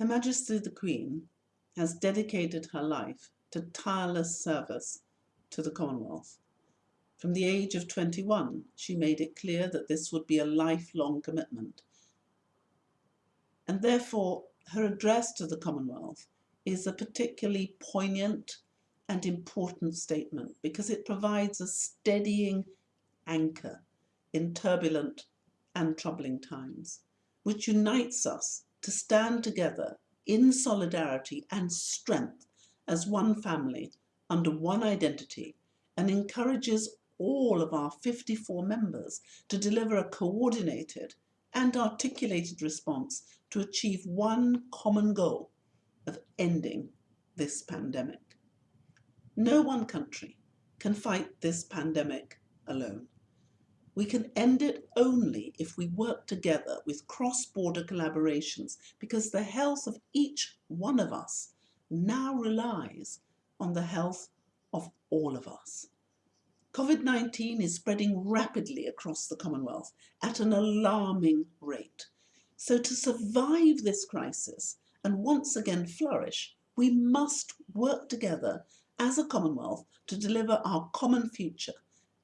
Her Majesty the Queen has dedicated her life to tireless service to the Commonwealth. From the age of 21, she made it clear that this would be a lifelong commitment. And therefore, her address to the Commonwealth is a particularly poignant and important statement because it provides a steadying anchor in turbulent and troubling times, which unites us to stand together in solidarity and strength as one family under one identity and encourages all of our 54 members to deliver a coordinated and articulated response to achieve one common goal of ending this pandemic. No one country can fight this pandemic alone. We can end it only if we work together with cross-border collaborations because the health of each one of us now relies on the health of all of us. COVID-19 is spreading rapidly across the Commonwealth at an alarming rate. So to survive this crisis and once again flourish, we must work together as a Commonwealth to deliver our common future.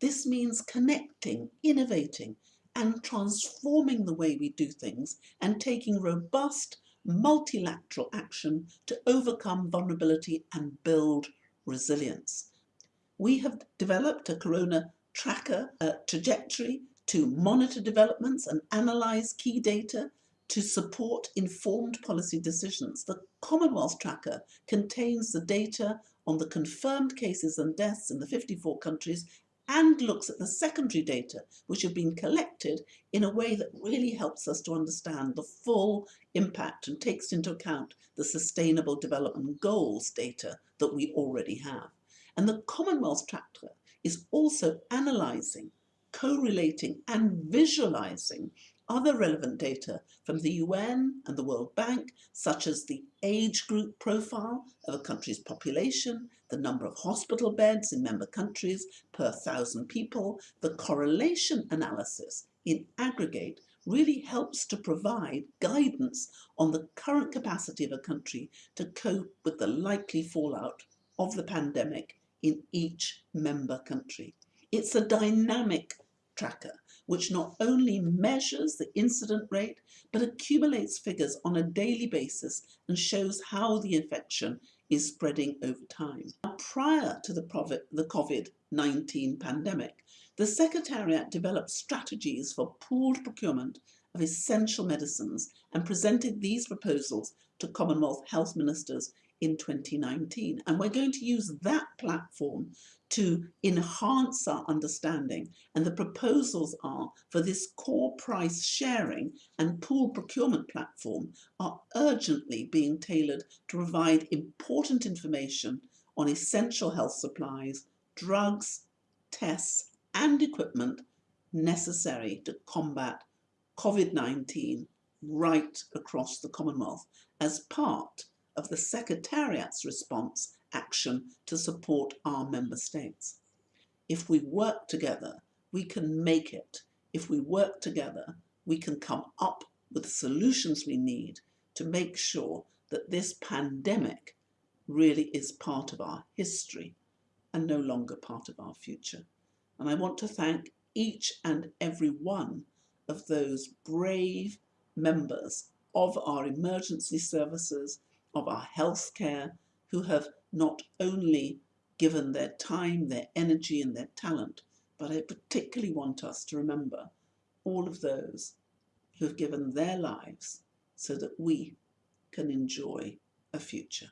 This means connecting, innovating and transforming the way we do things and taking robust multilateral action to overcome vulnerability and build resilience. We have developed a Corona tracker trajectory to monitor developments and analyse key data to support informed policy decisions. The Commonwealth Tracker contains the data on the confirmed cases and deaths in the 54 countries and looks at the secondary data which have been collected in a way that really helps us to understand the full impact and takes into account the sustainable development goals data that we already have. And the Commonwealth Tracker is also analysing, correlating and visualising other relevant data from the UN and the World Bank, such as the age group profile of a country's population, the number of hospital beds in member countries per thousand people, the correlation analysis in aggregate really helps to provide guidance on the current capacity of a country to cope with the likely fallout of the pandemic in each member country. It's a dynamic tracker which not only measures the incident rate, but accumulates figures on a daily basis and shows how the infection is spreading over time. Now, prior to the COVID-19 pandemic, the Secretariat developed strategies for pooled procurement of essential medicines and presented these proposals to Commonwealth health ministers in 2019. And we're going to use that platform to enhance our understanding. And the proposals are for this core price sharing and pool procurement platform are urgently being tailored to provide important information on essential health supplies, drugs, tests and equipment necessary to combat COVID-19 right across the Commonwealth as part of the Secretariat's response action to support our member states. If we work together, we can make it. If we work together, we can come up with the solutions we need to make sure that this pandemic really is part of our history and no longer part of our future. And I want to thank each and every one of those brave members of our emergency services, of our healthcare, who have not only given their time, their energy and their talent, but I particularly want us to remember all of those who have given their lives so that we can enjoy a future.